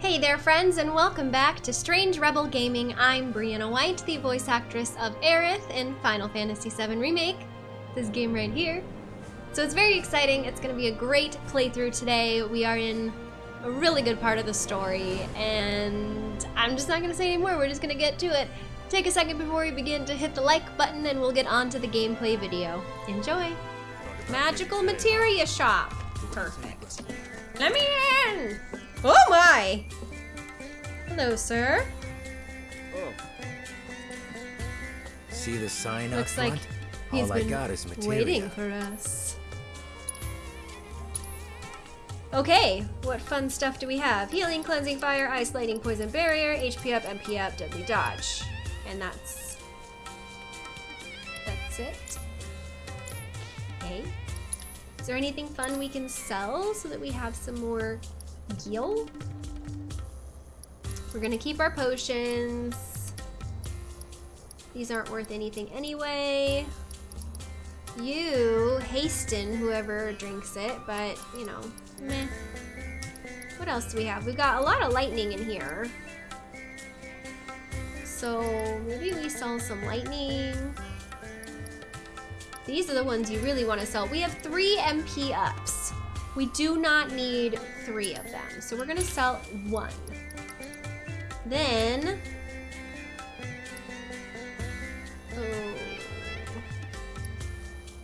Hey there, friends, and welcome back to Strange Rebel Gaming. I'm Briana White, the voice actress of Aerith in Final Fantasy VII Remake. This game right here. So it's very exciting. It's going to be a great playthrough today. We are in a really good part of the story, and I'm just not going to say anymore. We're just going to get to it. Take a second before we begin to hit the like button, and we'll get on to the gameplay video. Enjoy! Magical Materia Shop. Perfect. Let me in! Oh my! Hello, sir. Oh. See the sign Looks up like front? he's All I been got is materia. waiting for us. Okay, what fun stuff do we have? Healing, cleansing fire, isolating poison barrier, HP up, MP up, deadly dodge. And that's... That's it. Okay. Is there anything fun we can sell so that we have some more gil? We're gonna keep our potions. These aren't worth anything anyway. You hasten whoever drinks it, but you know, meh. What else do we have? We've got a lot of lightning in here. So maybe we sell some lightning. These are the ones you really want to sell. We have three MP ups. We do not need three of them. So we're gonna sell one. Then, oh,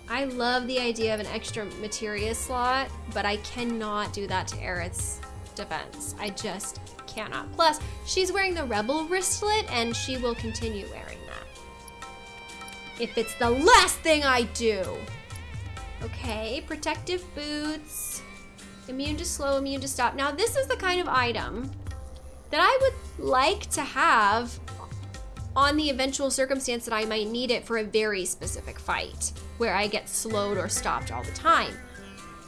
I love the idea of an extra materia slot, but I cannot do that to Aerith's defense. I just cannot. Plus, she's wearing the rebel wristlet and she will continue wearing that. If it's the last thing I do. Okay, protective boots. Immune to slow, immune to stop. Now this is the kind of item that I would like to have on the eventual circumstance that I might need it for a very specific fight where I get slowed or stopped all the time.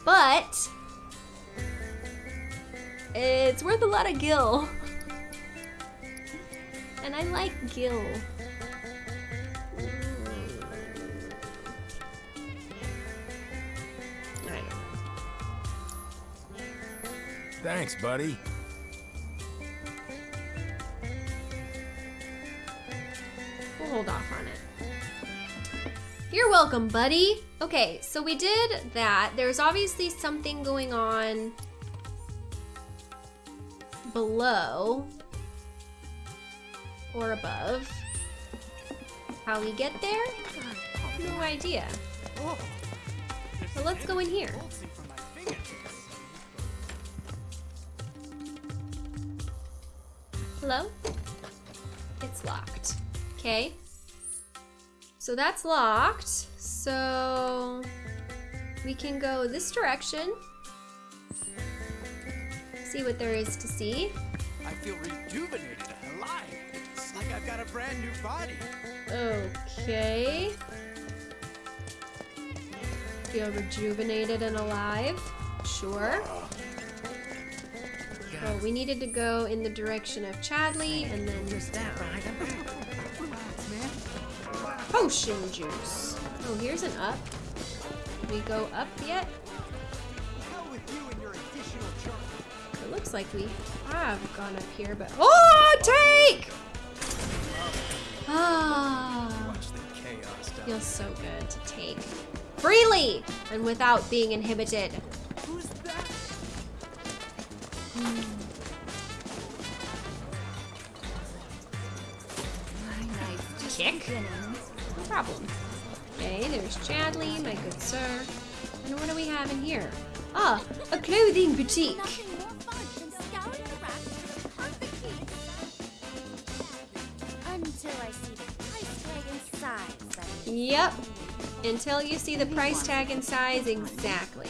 But it's worth a lot of gil. And I like gil. Thanks, buddy. We'll hold off on it. You're welcome, buddy. Okay, so we did that. There's obviously something going on below or above. How we get there? No idea. So let's go in here. Hello? It's locked. Okay. So that's locked. So we can go this direction. See what there is to see. I feel rejuvenated and alive. It's like I've got a brand new body. Okay. Feel rejuvenated and alive. Sure. Oh, Oh, we needed to go in the direction of Chadley and then down. Potion juice. Oh, here's an up. We go up yet? It looks like we have gone up here, but oh, take! Ah, feels so good to take freely and without being inhibited. Tag a clothing boutique. Yep. Until you see the price tag and size exactly.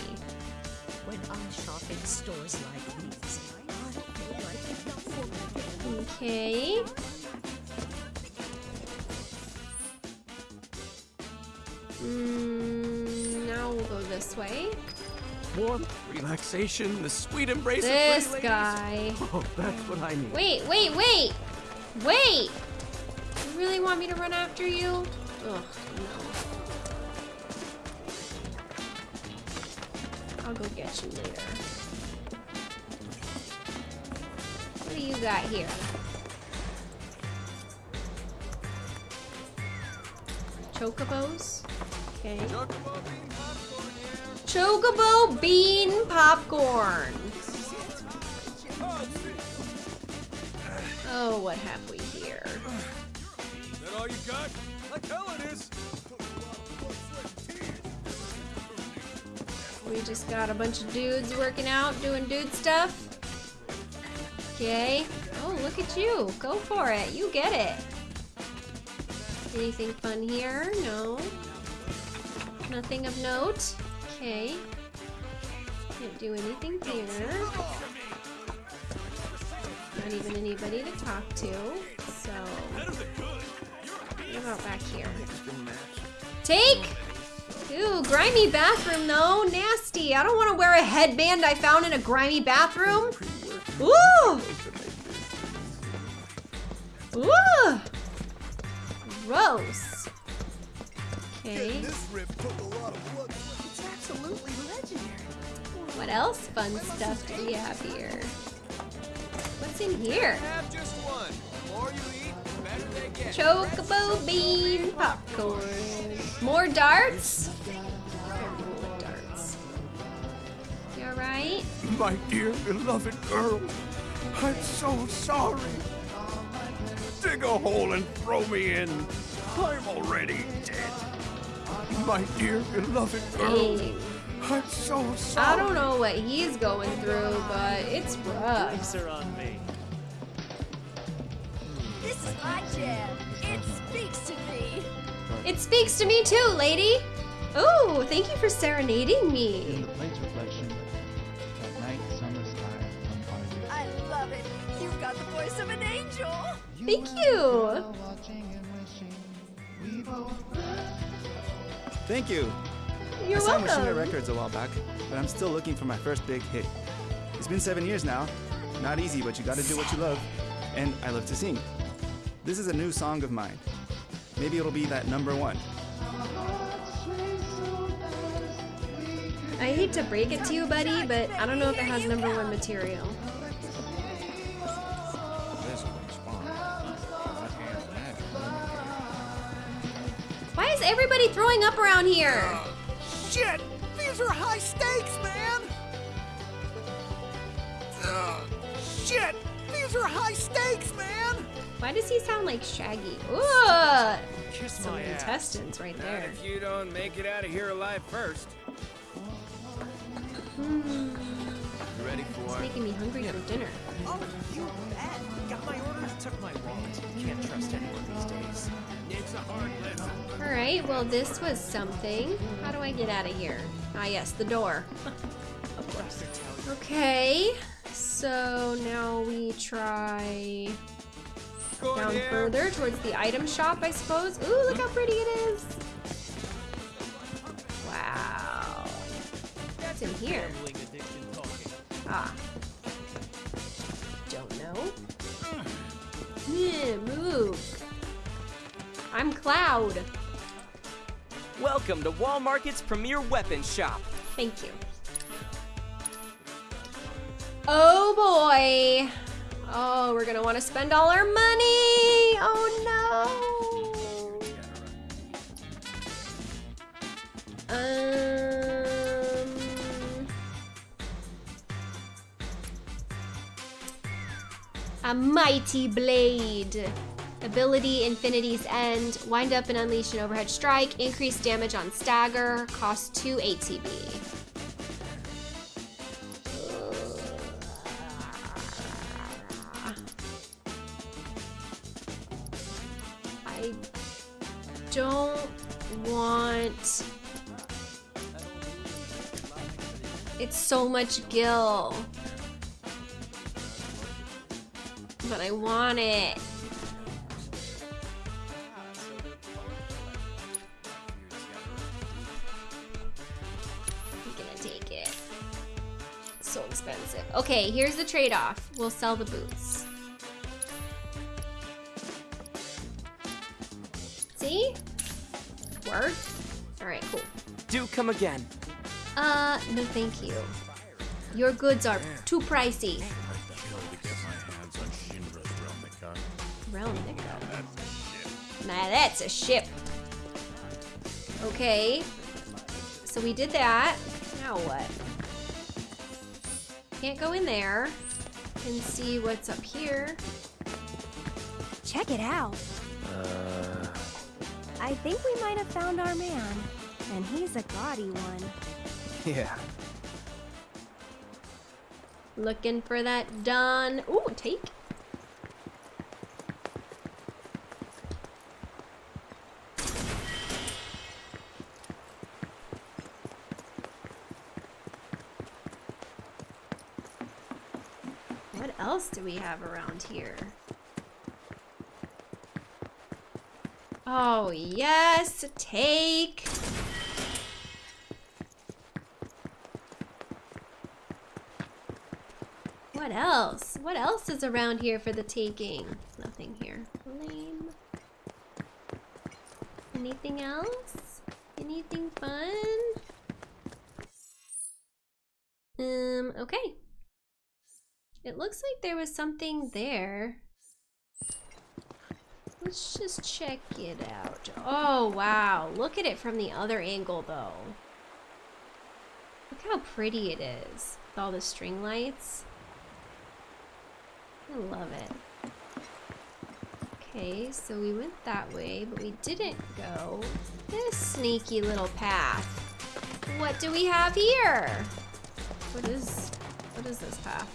When I shop in stores like these, I feel like enough for. Okay. Mm, now we'll go this way. Warmth, relaxation, the sweet embrace This of ladies. guy. Oh, that's what I need. Wait, wait, wait! Wait! You really want me to run after you? Ugh, no. I'll go get you later. What do you got here? Chocobos? Okay. Chocobo bean popcorn. Oh, what have we here? Is that all you got? Like hell it is. We just got a bunch of dudes working out, doing dude stuff. Okay. Oh, look at you. Go for it. You get it. Anything fun here? No. Nothing of note. Okay. Can't do anything here. Not even anybody to talk to. So. What about back here? Take! Ooh, grimy bathroom though. Nasty. I don't want to wear a headband I found in a grimy bathroom. Ooh! Ooh! Gross. Okay. What else fun stuff do we have here? What's in here? Have just one. The more you eat, the better they get. Chocobo bean popcorn. More darts? Darts. You alright? My dear beloved girl, I'm so sorry. Dig a hole and throw me in. I'm already dead. My dear beloved girl, Dang. I'm so I don't know what he's going through, but it's rough. Drinks are on me. This is my jam. It speaks to me. It speaks to me too, lady. Oh, thank you for serenading In me. the plate's reflection, that night, summer sky, on a day. I love it. You've got the voice of an angel. Thank you. Thank you. You're I signed with Shimmer. Records a while back, but I'm still looking for my first big hit. It's been seven years now. Not easy, but you gotta do what you love. And I love to sing. This is a new song of mine. Maybe it'll be that number one. I hate to break it to you, buddy, but I don't know if it has number one material. This one's fine. I can't imagine. Why is everybody throwing up around here? Shit! These are high stakes, man! Ugh. Shit! These are high stakes, man! Why does he sound like Shaggy? Ooh, Kiss some intestines right Not there. if you don't make it out of here alive first. Hmm. You ready It's for it? making me hungry for dinner. Oh, you bet. Got my orders, took my wallet. Can't trust anyone these days. It's a hard lesson. All right, well, this was something. How do I get out of here? Ah, yes, the door. of course. Okay, so now we try Go down there. further towards the item shop, I suppose. Ooh, look how pretty it is. Wow. What's in here? Gambling addiction talking. Ah. Don't know. Yeah, move. I'm Cloud. Welcome to Wall Market's premier weapon shop. Thank you. Oh boy. Oh, we're gonna want to spend all our money. Oh no. Um. A mighty blade. Ability Infinity's End. Wind up and unleash an overhead strike. Increase damage on stagger. Cost 2 ATB. I don't want. It's so much gil. But I want it. Okay, here's the trade-off. We'll sell the boots. See? Worth? Alright, cool. Do come again. Uh, no thank you. Your goods are too pricey. I'd kill to get my hands on Realm. Nah, that's a ship. Okay. So we did that. Now what? Can't go in there. and see what's up here. Check it out. Uh, I think we might have found our man. And he's a gaudy one. yeah. Looking for that done. Ooh, take. What else do we have around here? Oh, yes, take. What else? What else is around here for the taking? Nothing here. Lame. Anything else? Anything fun? Um, okay. It looks like there was something there. Let's just check it out. Oh, wow. Look at it from the other angle, though. Look how pretty it is. With all the string lights. I love it. Okay, so we went that way, but we didn't go this sneaky little path. What do we have here? What is, what is this path?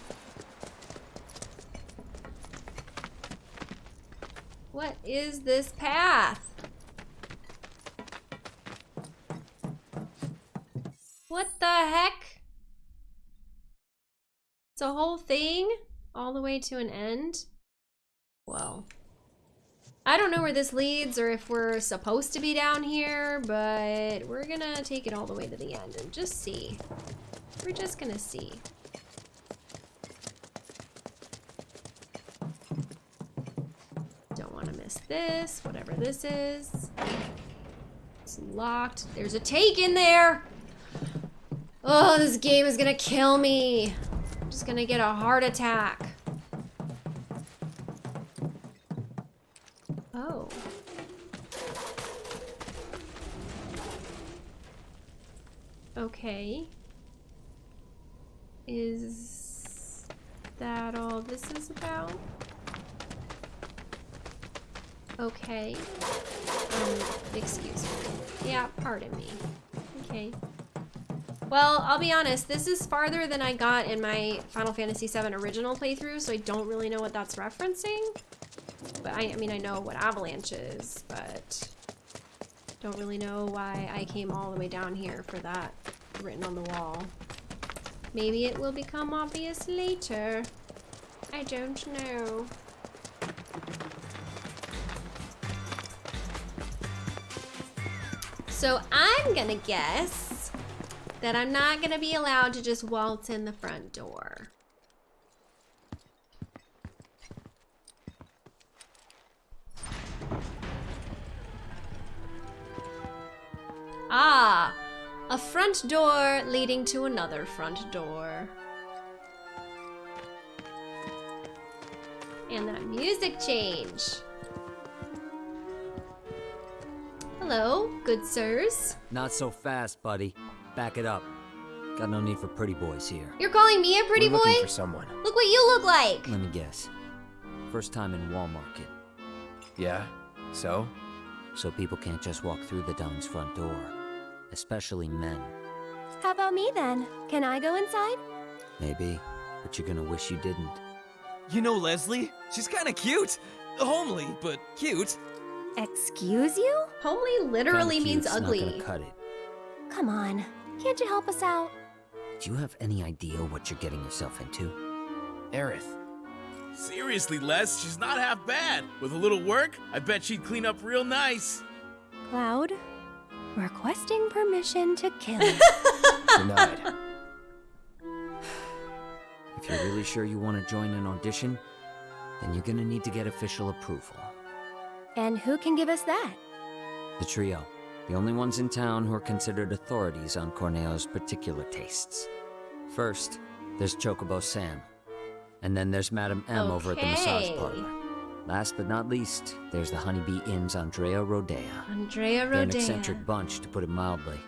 What is this path? What the heck? It's a whole thing? All the way to an end? Well. I don't know where this leads or if we're supposed to be down here, but we're gonna take it all the way to the end and just see. We're just gonna see. Don't want to miss this, whatever this is. It's locked. There's a take in there! Oh, this game is gonna kill me. I'm just gonna get a heart attack. Oh. Okay. Is that all this is about? Okay. Um, excuse me. Yeah, pardon me. Okay. Well, I'll be honest, this is farther than I got in my Final Fantasy VII original playthrough, so I don't really know what that's referencing. But I, I mean, I know what Avalanche is, but don't really know why I came all the way down here for that written on the wall. Maybe it will become obvious later. I don't know. So I'm gonna guess that I'm not gonna be allowed to just waltz in the front door. Ah, a front door leading to another front door. And that music change. Hello, good sirs. Not so fast, buddy. Back it up. Got no need for pretty boys here. You're calling me a pretty We're boy? looking for someone. Look what you look like. Let me guess. First time in Walmart. Market, Yeah? So? so people can't just walk through the Don's front door. Especially men. How about me then? Can I go inside? Maybe, but you're gonna wish you didn't. You know Leslie? She's kind of cute. Homely, but cute. Excuse you? Homely literally Kinda means cute's ugly. Not gonna cut it. Come on. Can't you help us out? Do you have any idea what you're getting yourself into? Aerith. Seriously, Les, she's not half bad. With a little work, I bet she'd clean up real nice. Cloud, requesting permission to kill. Denied. If you're really sure you want to join an audition, then you're gonna need to get official approval. And who can give us that? The trio. The only ones in town who are considered authorities on Corneo's particular tastes. First, there's Chocobo Sam. And then there's Madame M over at the massage parlor. Last but not least, there's the Honeybee Inn's Andrea Rodea. Andrea They're an eccentric bunch, to put it mildly.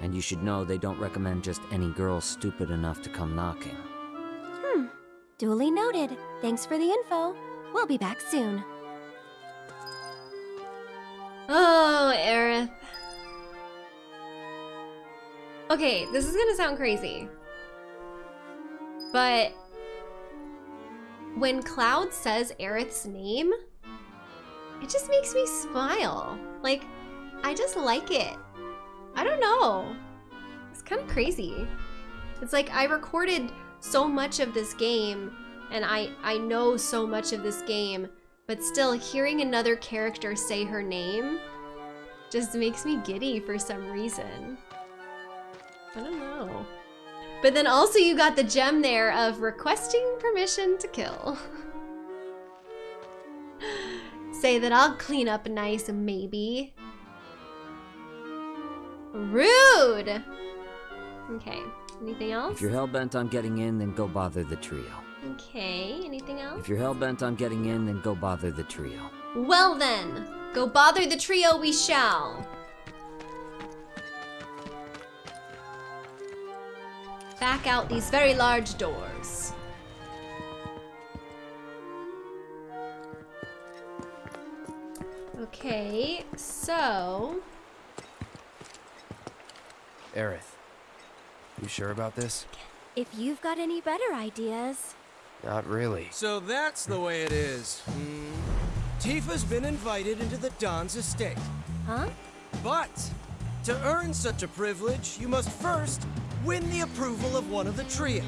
And you should know they don't recommend just any girl stupid enough to come knocking. Hmm. Duly noted. Thanks for the info. We'll be back soon. Oh, Aerith. Okay, this is gonna sound crazy. But when Cloud says Aerith's name, it just makes me smile. Like, I just like it. I don't know. It's kind of crazy. It's like I recorded so much of this game and I I know so much of this game, but still hearing another character say her name just makes me giddy for some reason. I don't know. But then also you got the gem there of requesting permission to kill. Say that I'll clean up nice, maybe. Rude! Okay, anything else? If you're hell-bent on getting in, then go bother the trio. Okay, anything else? If you're hell-bent on getting in, then go bother the trio. Well then, go bother the trio we shall. Back out these very large doors. Okay, so Aerith, you sure about this? If you've got any better ideas. Not really. So that's the way it is. Hmm. Tifa's been invited into the Don's estate. Huh? But to earn such a privilege, you must first win the approval of one of the trio.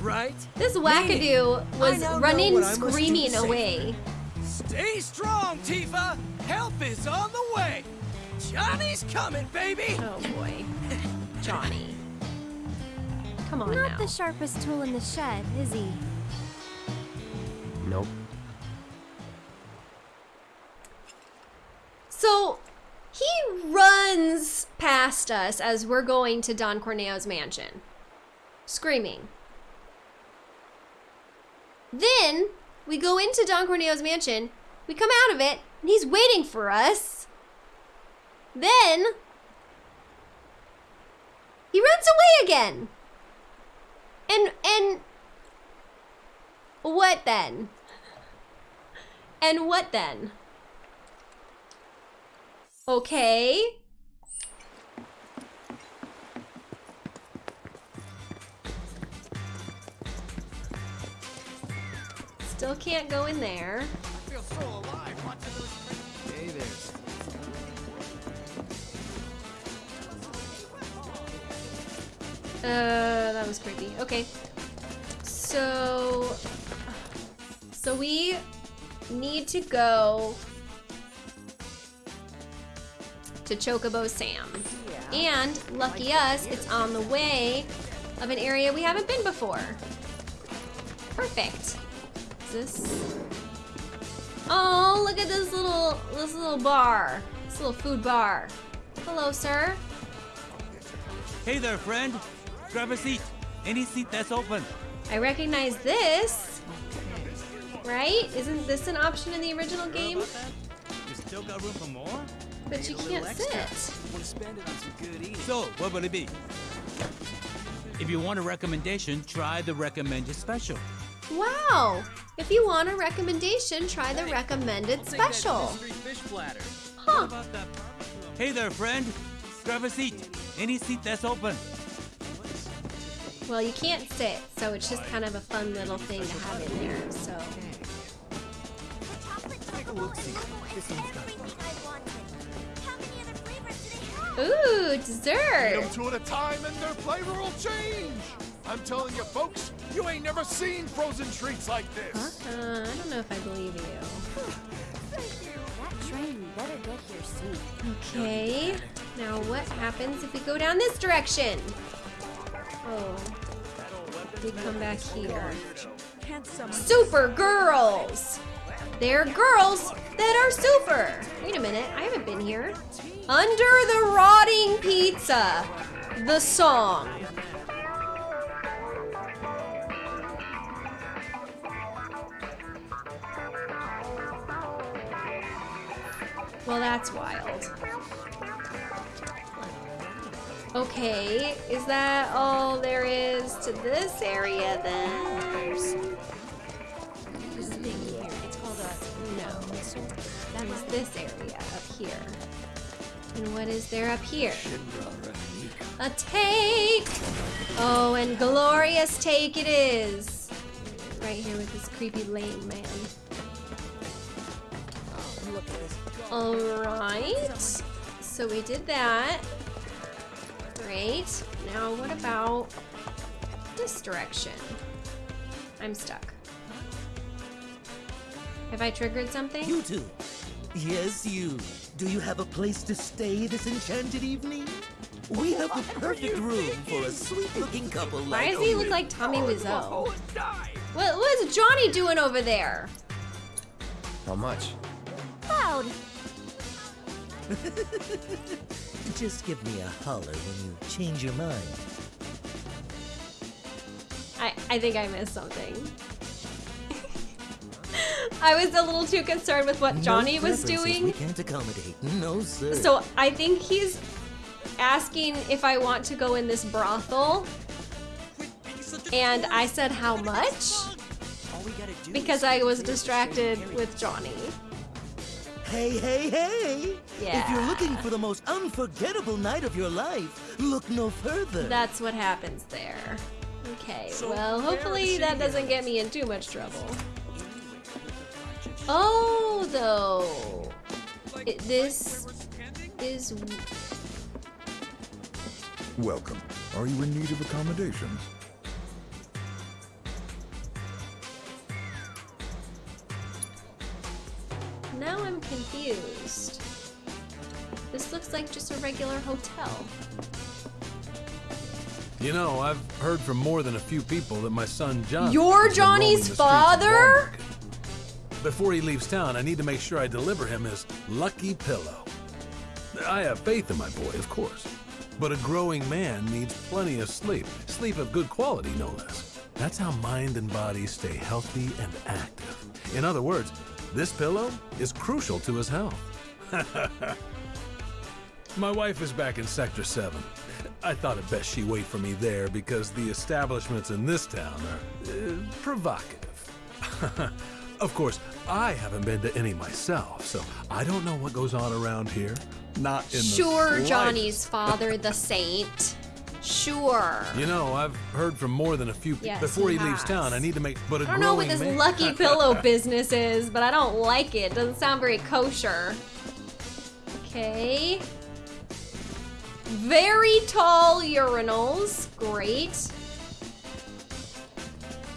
Right? this Meaning, wackadoo was I now know running what I must do to screaming away. Stay strong, Tifa! Help is on the way! Johnny's coming, baby! Oh boy. Johnny. Come on Not now. the sharpest tool in the shed, is he? Nope. So he runs past us as we're going to Don Corneo's mansion, screaming. Then we go into Don Corneo's mansion, we come out of it, and he's waiting for us. Then he runs away again. And and what then? And what then? Okay. Still can't go in there. So. Hey there. Uh, that was creepy. Okay. So, so we need to go to Chocobo Sam. And lucky us, it's on the way of an area we haven't been before. Perfect. Is this? Oh, look at this little this little bar. This little food bar. Hello, sir. Hey there, friend. Grab a seat. Any seat that's open. I recognize this. Right? Isn't this an option in the original game? You still got room for more? But you can't sit. Want spend it on some good. So, what will it be? If you want a recommendation, try the recommended special. Wow! If you want a recommendation, try the recommended special. fish platter. Huh. Hey there, friend. Grab a seat. Any seat that's open. Well, you can't sit, so it's just kind of a fun little thing to have in there, so. Take a look see. This one's got Ooh, Eat dessert! them two at a time and their flavor will change. I'm telling you, folks, you ain't never seen frozen treats like this. Uh, I don't know if I believe you. That train better get here soon. Okay. Now what happens if we go down this direction? Oh. We come back here. Super girls! They're girls that are super! Wait a minute, I haven't been here. Under the Rotting Pizza, the song. Well, that's wild. Okay, is that all there is to this area then? This thing here, it's called a No. That is this area up here. And what is there up here? A take! Oh, and glorious take it is. Right here with this creepy lame man. look at this. Alright. So we did that. Great. Now what about this direction? I'm stuck. Have I triggered something? You two. Yes, you. Do you have a place to stay this enchanted evening? We have the perfect room for a sweet-looking couple Why like Why does he look like Tommy oh, Wiseau? What, what is Johnny doing over there? How much? Cloud. Just give me a holler when you change your mind. I, I think I missed something. I was a little too concerned with what Johnny no was doing. We can't accommodate. No, sir. So I think he's asking if I want to go in this brothel. And I said how much? Because I was distracted with Johnny. Hey, hey, hey! Yeah. If you're looking for the most unforgettable night of your life, look no further. That's what happens there. Okay, well, hopefully that doesn't get me in too much trouble. Oh, though. It, this is. Welcome. Are you in need of accommodations? Now I'm confused. This looks like just a regular hotel. You know, I've heard from more than a few people that my son John. You're has been roaming Johnny's the streets of father? Before he leaves town, I need to make sure I deliver him his lucky pillow. I have faith in my boy, of course. But a growing man needs plenty of sleep. Sleep of good quality, no less. That's how mind and body stay healthy and active. In other words, this pillow is crucial to his health. My wife is back in Sector 7. I thought it best she wait for me there because the establishments in this town are uh, provocative. of course, I haven't been to any myself, so I don't know what goes on around here. Not in the Sure. Johnny's father, the saint. Sure. You know, I've heard from more than a few. Yes, Before he he leaves town, I need to make. But a I don't know what this man- lucky pillow business is, but I don't like it. Doesn't sound very kosher. Okay. Very tall urinals. Great.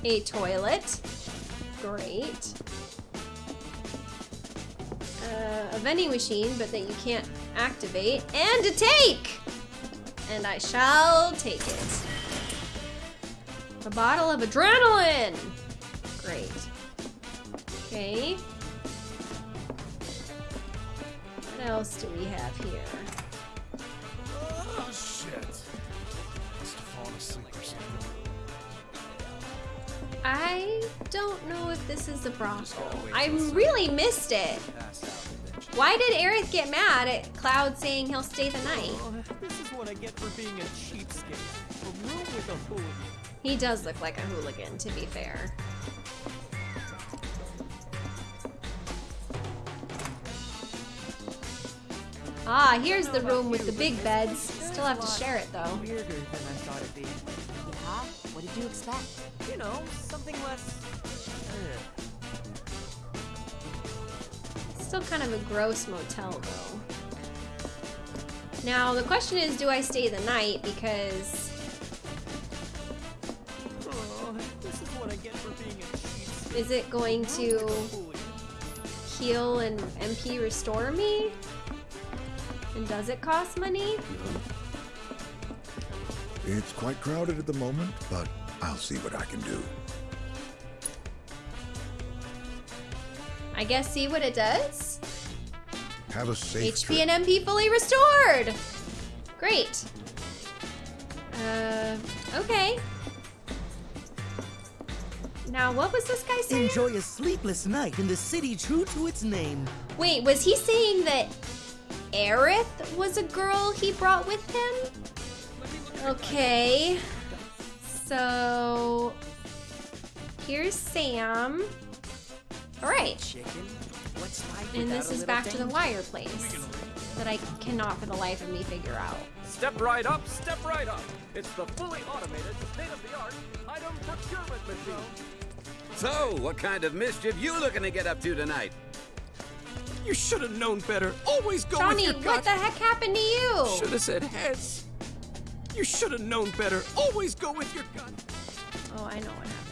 A toilet. Great. Uh, a vending machine, but that you can't activate. And a take! And I shall take it. A bottle of adrenaline! Great. Okay. What else do we have here? Oh, shit. Must have fallen asleep or something. I don't know if this is a brothel. I really missed it. Why did Aerith get mad at Cloud saying he'll stay the night? Oh, this is what I get for being a cheapskate. A room with a hooligan. He does look like a hooligan, to be fair. Ah, here's the room with the big beds. Still have to share it though. Weirder than I thought it'd be. Yeah? What did you expect? You know, something less. eh. Still kind of a gross motel though. Now the question is, do I stay the night because Oh, is what I get for being a cheapskate. is it going to heal and MP restore me? And does it cost money? It's quite crowded at the moment, but I'll see what I can do. I guess see what it does. Have a safe HP and MP fully restored. Great. Uh, okay. Now, what was this guy saying? Enjoy a sleepless night in the city true to its name. Wait, was he saying that Aerith was a girl he brought with him? Okay. So here's Sam. All right. And this is back to the wire place that I cannot for the life of me figure out. Step right up, step right up. It's the fully automated, state-of-the-art item procurement machine. So, what kind of mischief you looking to get up to tonight? You should have known better. Always go Johnny, with your gut. what the heck happened to you? Should have said heads. You should have known better. Always go with your gut. Oh, I know what happened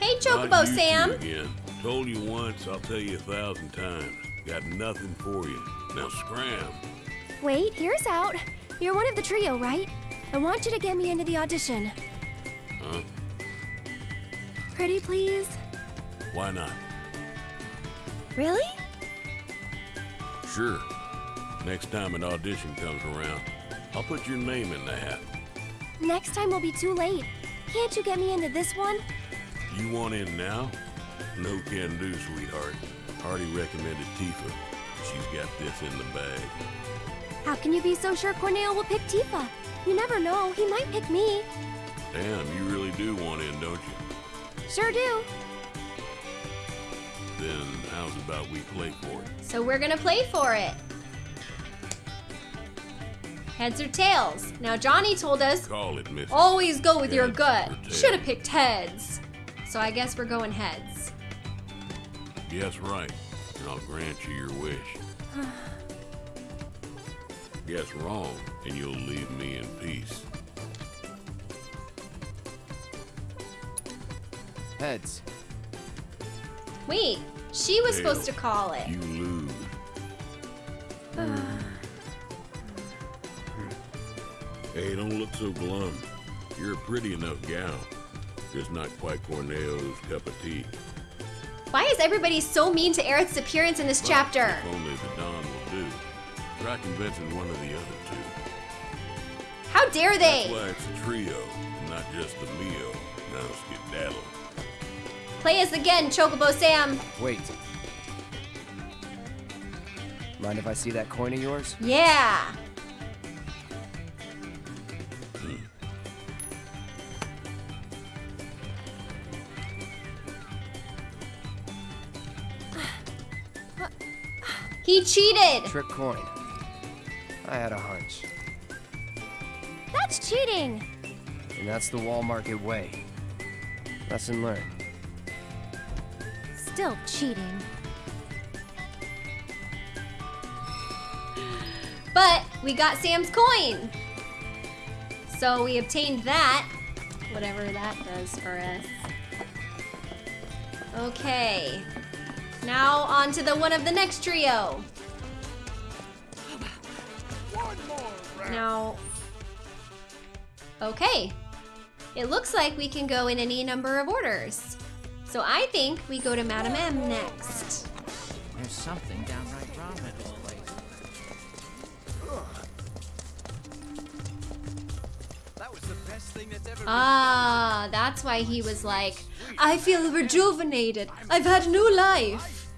Hey, Chocobo Sam. Again. Told you once, I'll tell you a thousand times. Got nothing for you. Now scram. Wait, here's out. You're one of the trio, right? I want you to get me into the audition. Huh? Pretty please? Why not? Really? Sure. Next time an audition comes around, I'll put your name in the hat. Next time will be too late. Can't you get me into this one? You want in now? No can do, sweetheart. Already recommended Tifa. She's got this in the bag. How can you be so sure Corneo will pick Tifa? You never know, he might pick me. Damn, you really do want in, don't you? Sure do. Then how's about we play for it? So we're gonna play for it. Heads or tails? Now Johnny told us Call it, always go with your gut. Should have picked heads. So I guess we're going heads. Guess right, and I'll grant you your wish. Guess wrong, and you'll leave me in peace. Heads. Wait, she was supposed to call it. You lose. Hey, don't look so glum. You're a pretty enough gal. Just not quite Corneo's cup of tea. Why is everybody so mean to Aerith's appearance in this But chapter? If only the Don will do. Try convincing one of the other two. How dare they? That's why it's a trio, not just the Mio. Now skedaddle. Play us again, Chocobo Sam. Wait. Mind if I see that coin of yours? Yeah. He cheated. Trick coin. I had a hunch. That's cheating. And that's the wall market way. Lesson learned. Still cheating. But we got Sam's coin. So we obtained that. Whatever that does for us. Okay. Now on to the one of the next trio. Now. Okay. It looks like we can go in any number of orders. So I think we go to Madame M next. There's something Ah, that's why he was like, I feel rejuvenated. I've had new life.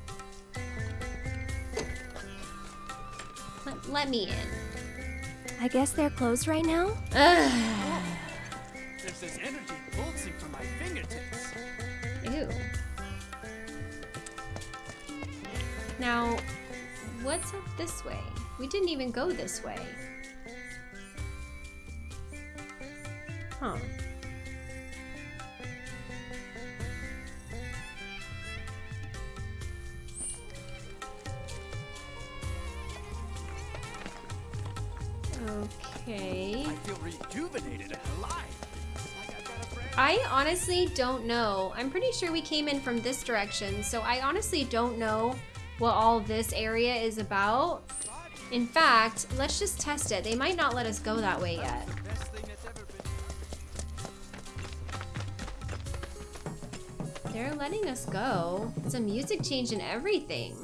Let, let me in. I guess they're closed right now? Ugh. There's this energy pulsing from my fingertips. Ew. Now, what's up this way? We didn't even go this way. Huh. Okay. I feel rejuvenated alive. I honestly don't know. I'm pretty sure we came in from this direction, so I honestly don't know what all this area is about. In fact, let's just test it. They might not let us go that way yet. They're letting us go. It's a music change and everything.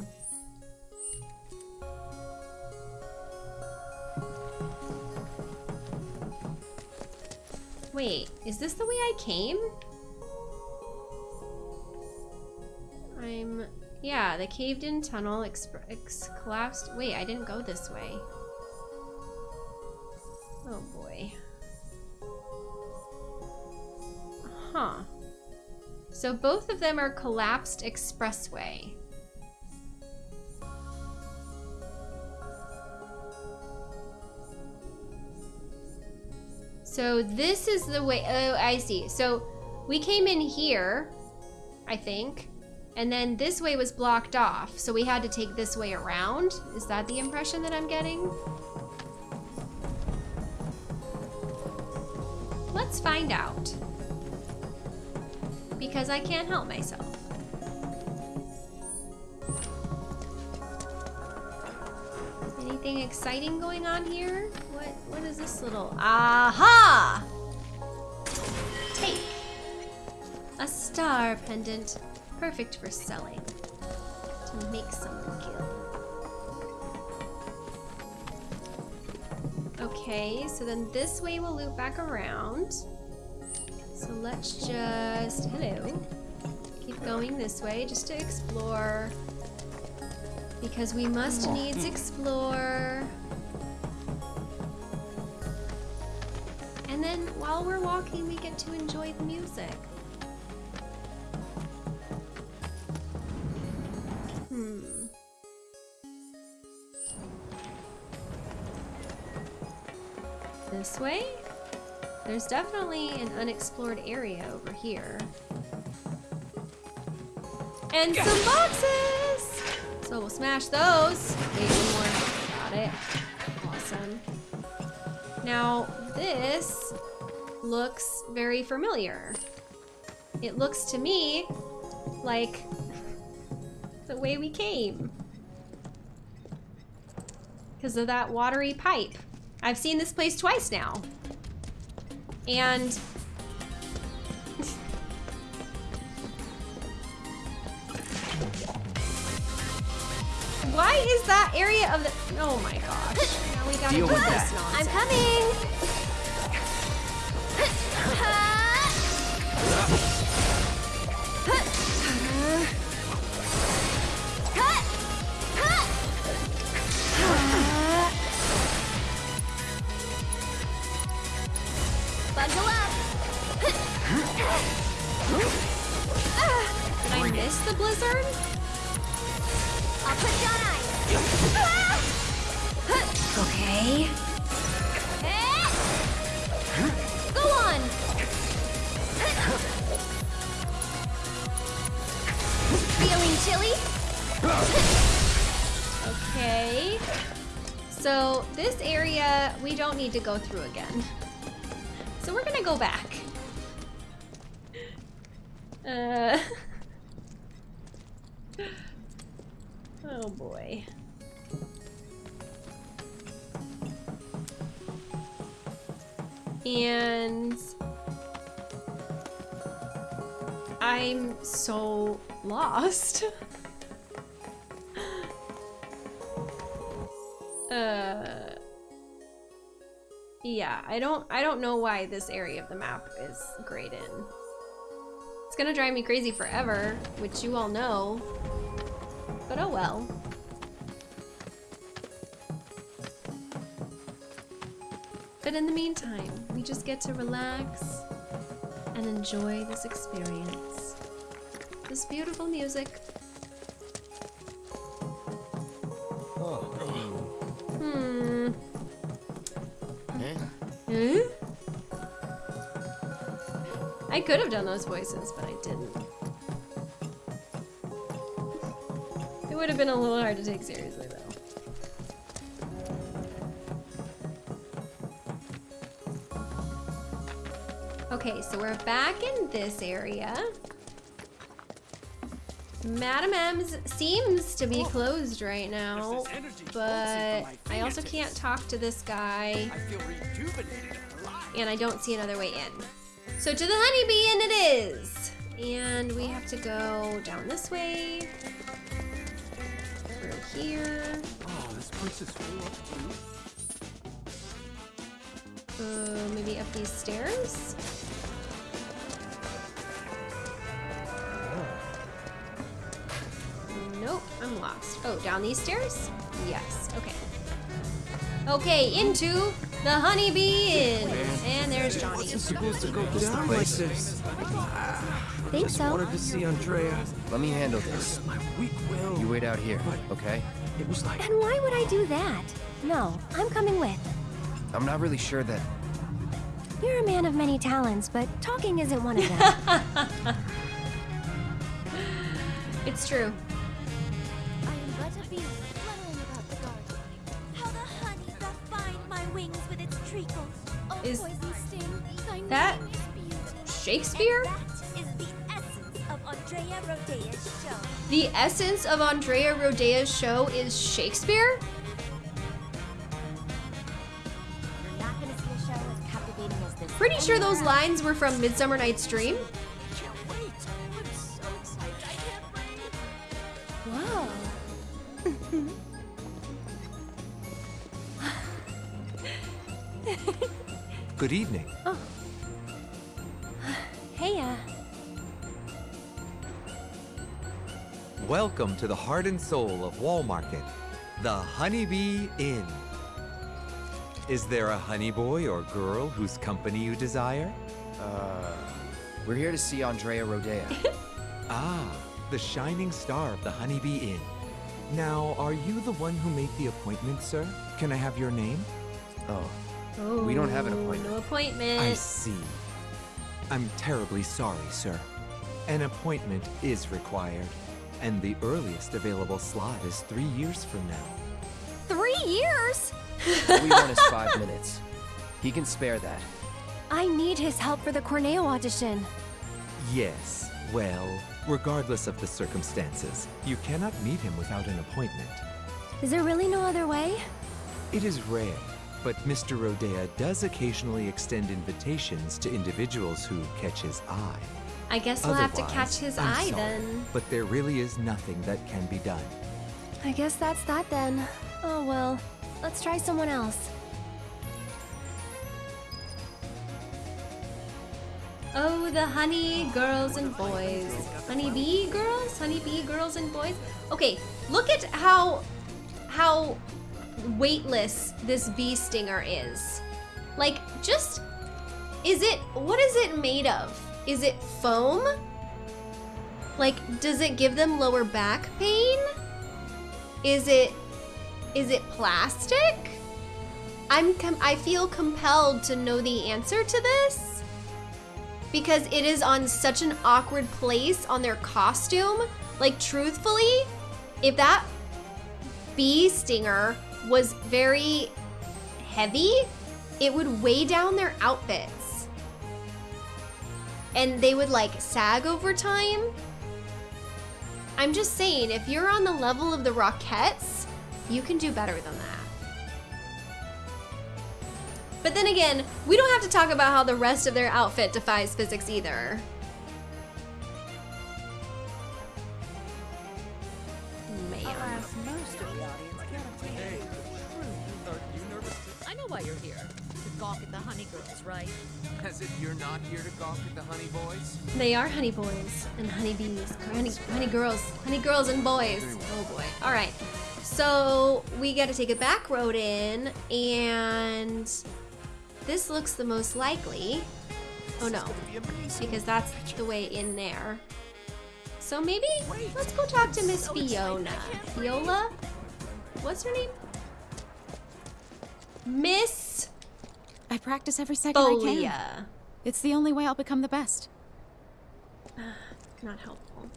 Wait, is this the way I came? I'm... Yeah, the caved-in tunnel collapsed... Wait, I didn't go this way. Oh boy. Huh. So both of them are collapsed expressway. So this is the way, oh, I see. So we came in here, I think, and then this way was blocked off. So we had to take this way around. Is that the impression that I'm getting? Let's find out. Because I can't help myself. Anything exciting going on here? What what is this little aha? Take a star pendant, perfect for selling. To make someone kill. Okay, so then this way we'll loop back around. So let's just hello. Keep going this way just to explore. Because we must needs explore. And then while we're walking, we get to enjoy the music. Hmm. This way? There's definitely an unexplored area over here. And some boxes! So we'll smash those. Wait, one more. Got it. Awesome. Now, this looks very familiar. It looks to me like the way we came. Because of that watery pipe. I've seen this place twice now. And Why is that area of the Oh my gosh. Now we gotta Deal do with this that. nonsense. I'm coming! Okay. Go on! Feeling chilly? Okay. So this area we don't need to go through again. So we're gonna go back. Uh. Oh boy. And I'm so lost. uh yeah, I don't I don't know why this area of the map is grayed in. It's gonna drive me crazy forever, which you all know. But oh well. But in the meantime, we just get to relax and enjoy this experience. This beautiful music. Hmm. Eh? I could have done those voices, but I didn't. It would have been a little hard to take seriously, Okay, so we're back in this area. Madam M's seems to be closed right now, but I also can't talk to this guy, and I don't see another way in. So to the honeybee and it is! And we have to go down this way, through here. Oh, this place is full of food. Uh, maybe up these stairs? I'm lost. Oh, down these stairs? Yes, okay. Okay, into the Honeybee Inn. And there's Johnny. It's supposed to go down like this. Think Just so. wanted to see Andrea. Let me handle this. My weak will. You wait out here, okay? It was like And why would I do that? No, I'm coming with. I'm not really sure that. You're a man of many talents, but talking isn't one of them. It's true. Shakespeare? That is the essence of Andrea Rhodea's show. The essence of Andrea Rhodea's show is Shakespeare? You're not gonna see a show as as. Pretty sure those lines were from Midsummer Night's Dream. Can't wait. I'm so excited. I can't breathe. Whoa. Good evening. Hey, Welcome to the heart and soul of Wall Market, the Honeybee Inn. Is there a honey boy or girl whose company you desire? Uh, we're here to see Andrea Rhodea. Ah, the shining star of the Honeybee Inn. Now, are you the one who made the appointment, sir? Can I have your name? Oh, Oh, We don't have an appointment. No appointment. I see. I'm terribly sorry, sir. An appointment is required, and the earliest available slot is three years from now. three years? We want is five minutes. He can spare that. I need his help for the Corneo audition. Yes, well, regardless of the circumstances, you cannot meet him without an appointment. Is there really no other way? It is rare, but Mr. Rhodea does occasionally extend invitations to individuals who catch his eye. I guess we'll have to catch his I'm eye sorry, then. But there really is nothing that can be done. I guess that's that then. Oh well, let's try someone else. Oh, the honey girls and boys. Honey bee girls? Honey bee girls and boys? Okay, look at how how weightless this bee stinger is. Like, just is it what is it made of? Is it foam? Like, does it give them lower back pain? Is it is it plastic? I'm I feel compelled to know the answer to this because it is on such an awkward place on their costume. Like, truthfully, if that bee stinger was very heavy, it would weigh down their outfits. And they would like sag over time. I'm just saying, if you're on the level of the Rockettes, you can do better than that. But then again, we don't have to talk about how the rest of their outfit defies physics either. Man. I know why you're here. To gawk at the honey girls, right? As if you're not here to gawk at the honey boys. They are honey boys and honey bees, honey, honey girls, honey girls and boys. Oh boy. All right. So we got to take a back road in, and this looks the most likely. Oh no, because that's the way in there. So maybe let's go talk to Miss Fiona. Viola? What's her name? Miss I practice every second I can. Folia. It's the only way I'll become the best. Not helpful.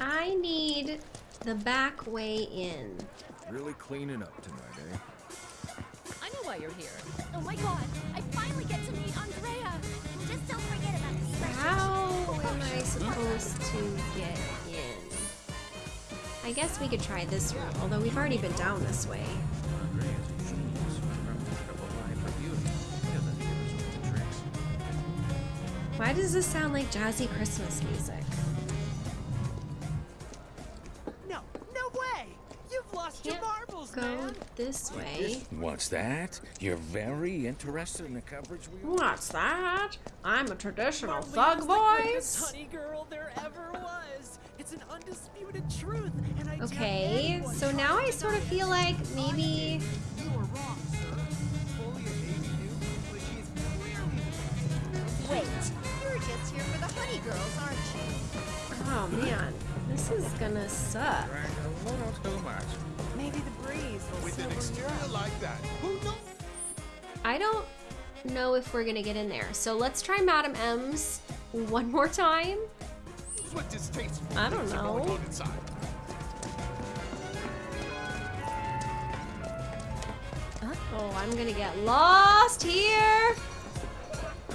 I need the back way in. Really cleaning up tonight, eh? I know why you're here. Oh my god, I finally get to meet Andrea. Just don't forget about the. How am I supposed to get in? I guess we could try this route, although we've already been down this way. Why does this sound like jazzy Christmas music? No, no way! You've lost Can't your marbles, go this way. What's that? You're very interested in the coverage we What's that? I'm a traditional Marlene's thug the voice. honey girl there ever Okay, so now I sort of feel like maybe You are wrong, sir. Fully a baby new, but she's clearly Wait, you're just here for the honey girls, aren't you? Oh man, this is gonna suck. a little too much. Maybe the breeze will With an sober you exterior like that, who knows? I don't know if we're gonna get in there. So let's try Madam M's one more time. What distasteful I don't things are going know. Oh, I'm gonna get lost here.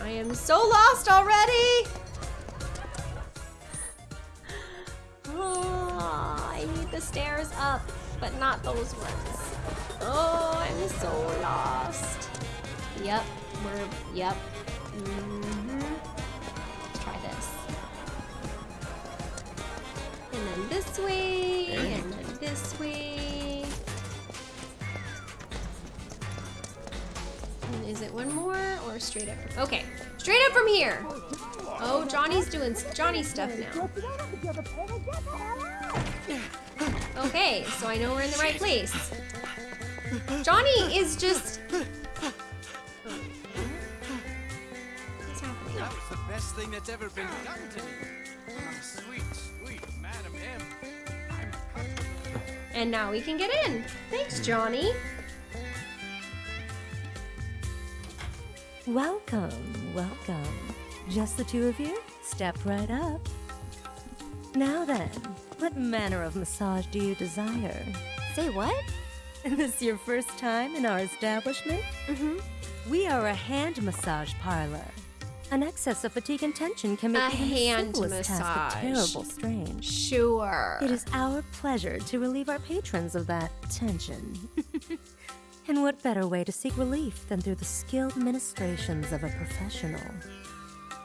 I am so lost already. Oh, I need the stairs up, but not those ones. Oh, I'm so lost. Yep, we're, yep. hmm way, and then this way. And Is it one more or straight up? From, okay, straight up from here. Oh, Johnny's doing Johnny stuff now. Okay, so I know we're in the right place. Johnny is just. What's happening? That was the best thing that's ever been done to me. And now we can get in. Thanks, Johnny. Welcome, welcome. Just the two of you? Step right up. Now then, what manner of massage do you desire? Say what? Is this your first time in our establishment? Mm-hmm. We are a hand massage parlor. An excess of fatigue and tension can make A even the hand simplest task a terrible strain. Sure. It is our pleasure to relieve our patrons of that tension. and what better way to seek relief than through the skilled ministrations of a professional?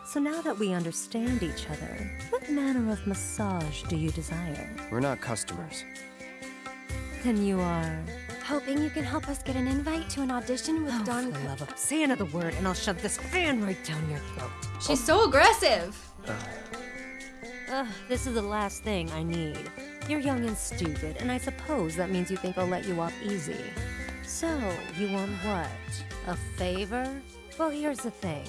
So now that we understand each other, what manner of massage do you desire? We're not customers. Then you are. Hoping you can help us get an invite to an audition with Oh, Don. for the love of say another word, and I'll shove this fan right down your throat. She's so aggressive. Ugh, this is the last thing I need. You're young and stupid, and I suppose that means you think I'll let you off easy. So, you want what? A favor? Well, here's the thing.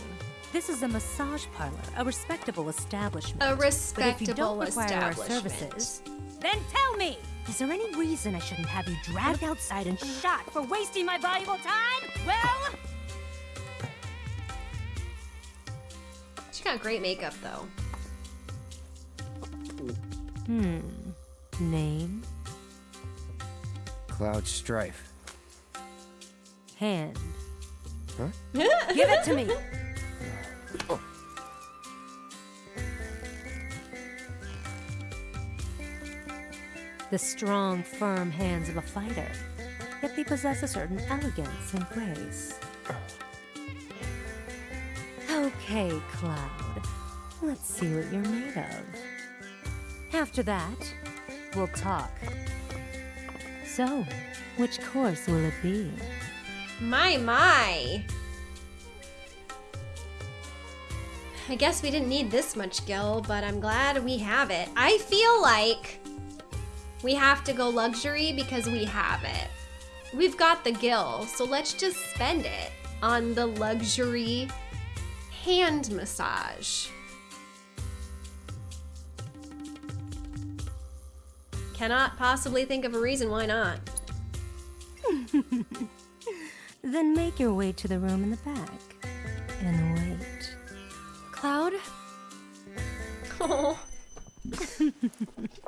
This is a massage parlor, a respectable establishment. A respectable But if you don't respectable require our services, then tell me! Is there any reason I shouldn't have you dragged outside and shot for wasting my valuable time? Well, She got great makeup though. hmm. Name, Cloud Strife. hand. Huh? Give it to me! The strong, firm hands of a fighter, yet they possess a certain elegance and grace. Okay, Cloud. Let's see what you're made of. After that, we'll talk. So, which course will it be? My, my. I guess we didn't need this much Gil, but I'm glad we have it. I feel like we have to go luxury because we have it. We've got the gil, so let's just spend it on the luxury hand massage. Cannot possibly think of a reason why not. Then make your way to the room in the back and wait. Cloud? Oh.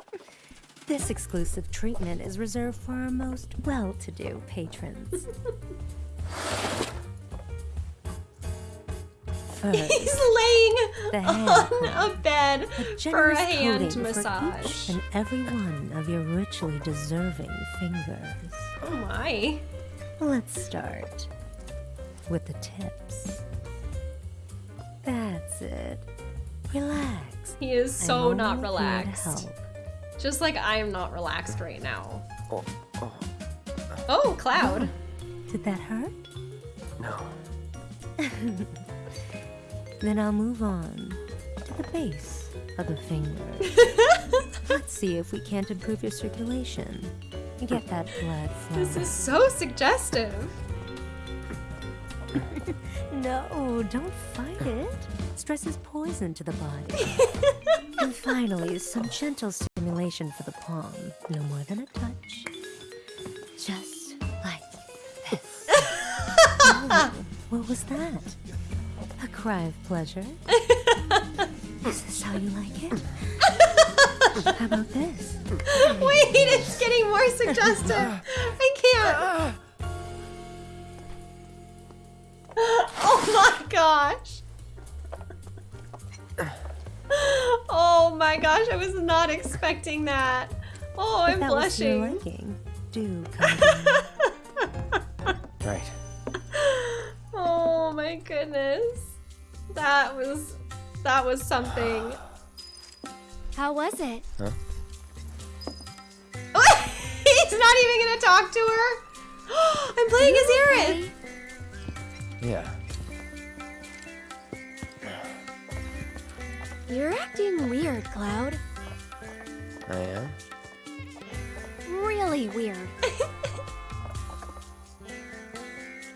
This exclusive treatment is reserved for our most well to do patrons. First, He's laying on a bed a for a generous hand coating for each and every one of your richly deserving fingers. Oh my. Let's start with the tips. That's it. Relax. He is so not relaxed. Help. Just like I am not relaxed right now. Oh, oh. oh Cloud. Oh. Did that hurt? No. then I'll move on to the base of the finger. Let's see if we can't improve your circulation. Get that blood flowing. This is so suggestive. No, don't fight it. Stress is poison to the body. And finally, some gentle stimulation for the palm. No more than a touch. Just like this. Oh, what was that? A cry of pleasure? is this how you like it? How about this? Wait, it's getting more suggestive. I can't. Gosh, I was not expecting that. Oh, If I'm that was to your liking, do come Right. Oh my goodness. That was that was something. How was it? Huh? He's not even gonna talk to her. I'm playing as Aerith. Yeah. You're acting weird, Cloud. I am. Really weird.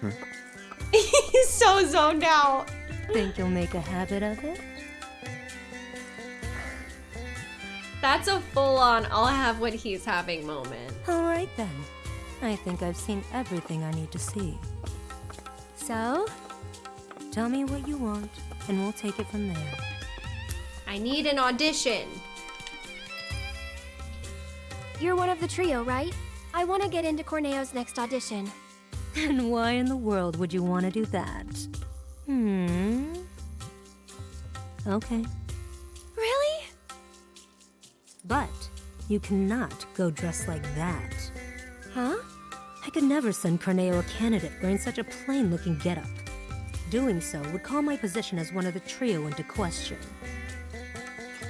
He's so zoned out. Think you'll make a habit of it? That's a full-on I'll have what he's having moment. Alright then. I think I've seen everything I need to see. So? Tell me what you want, and we'll take it from there. I need an audition. You're one of the trio, right? I want to get into Corneo's next audition. And why in the world would you want to do that? Hmm. Okay. Really? But you cannot go dressed like that. Huh? I could never send Corneo a candidate wearing such a plain-looking getup. Doing so would call my position as one of the trio into question.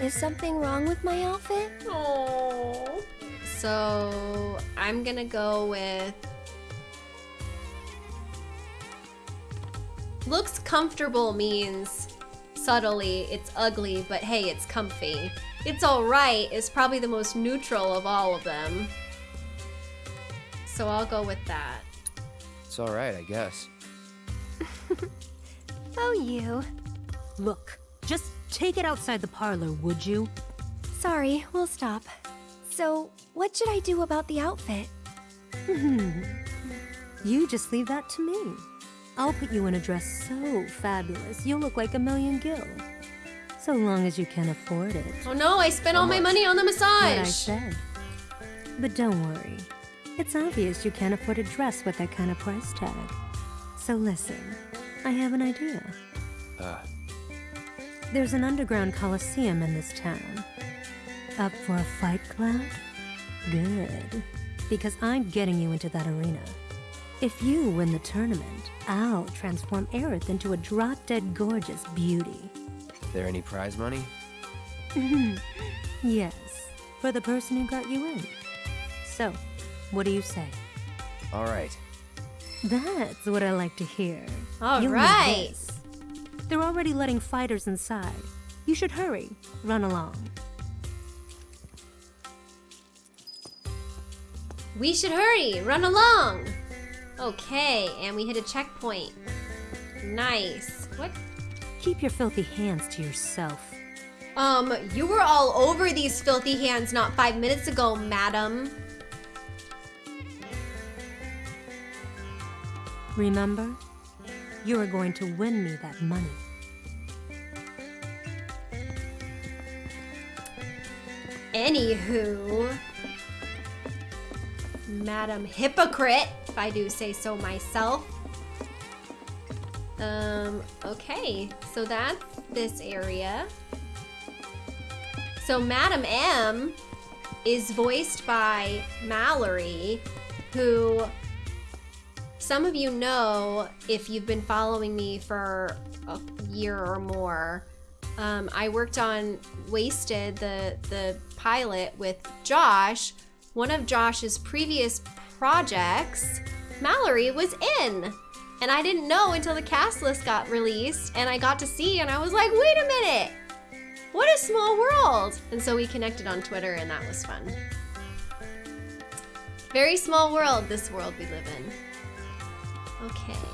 Is something wrong with my outfit? Oh. So I'm gonna go with looks comfortable means subtly it's ugly, but hey, it's comfy. It's alright is probably the most neutral of all of them. So I'll go with that. It's all right, I guess. Oh, you. Look, just take it outside the parlor, would you? Sorry, we'll stop. So, what should I do about the outfit? you just leave that to me. I'll put you in a dress so fabulous, you'll look like a million gil. So long as you can afford it. Oh no, I spent all my money on the What I massage. said. But don't worry. It's obvious you can't afford a dress with that kind of price tag. So listen, I have an idea. Uh, There's an underground coliseum in this town. Up for a fight, Cloud? Good. Because I'm getting you into that arena. If you win the tournament, I'll transform Aerith into a drop-dead gorgeous beauty. there any prize money? yes, for the person who got you in. So, what do you say? All right. That's what I like to hear. All You'll need right. They're already letting fighters inside. You should hurry. Run along. We should hurry, run along. Okay, and we hit a checkpoint. Nice. What? Keep your filthy hands to yourself. Um, you were all over these filthy hands not five minutes ago, madam. Remember? You are going to win me that money. Anywho, Madam Hypocrite, if I do say so myself. Um, okay, so that's this area. So Madam M is voiced by Mallory, who some of you know if you've been following me for a year or more. Um, I worked on Wasted, the the pilot with Josh. One of Josh's previous projects, Mallory was in. And I didn't know until the cast list got released and I got to see and I was like, wait a minute, what a small world. And so we connected on Twitter and that was fun. Very small world, this world we live in. Okay.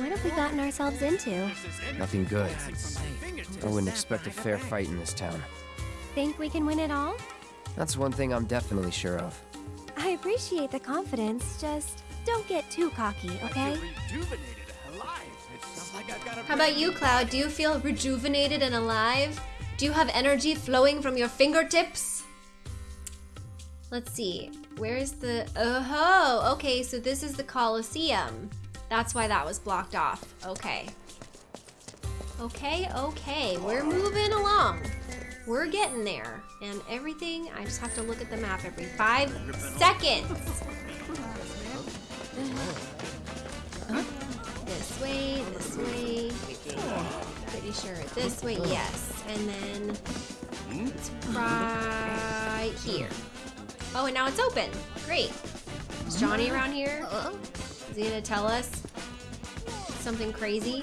What have we gotten ourselves into? Nothing good. I wouldn't expect a fair fight in this town. Think we can win it all? That's one thing I'm definitely sure of. I appreciate the confidence, just don't get too cocky, okay? How about you, Cloud? Do you feel rejuvenated and alive? Do you have energy flowing from your fingertips? Let's see. Where's the... Oh, okay, so this is the Colosseum. That's why that was blocked off. Okay. Okay, okay. We're moving along. We're getting there. And everything, I just have to look at the map every five seconds. This way, this way. Pretty sure this way, yes. And then it's right here. Oh, and now it's open. Great. Is Johnny around here? Uh-huh. Is he gonna tell us something crazy?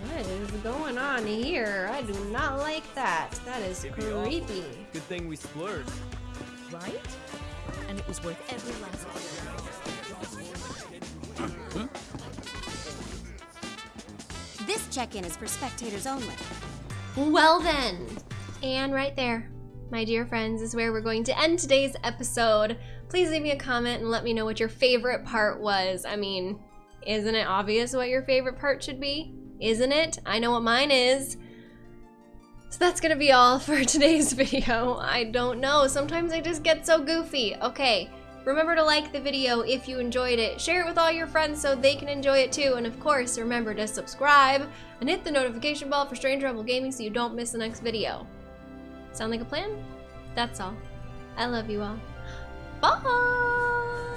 What is going on here? I do not like that. That is creepy. Good thing we splurged. Right? And it was worth every last This check-in is for spectators only. Well then, and right there, my dear friends, is where we're going to end today's episode. Please leave me a comment and let me know what your favorite part was. I mean, isn't it obvious what your favorite part should be? Isn't it? I know what mine is. So that's gonna be all for today's video. I don't know, sometimes I just get so goofy. Okay, remember to like the video if you enjoyed it, share it with all your friends so they can enjoy it too, and of course, remember to subscribe and hit the notification bell for Strange Rebel Gaming so you don't miss the next video. Sound like a plan? That's all. I love you all. Bye!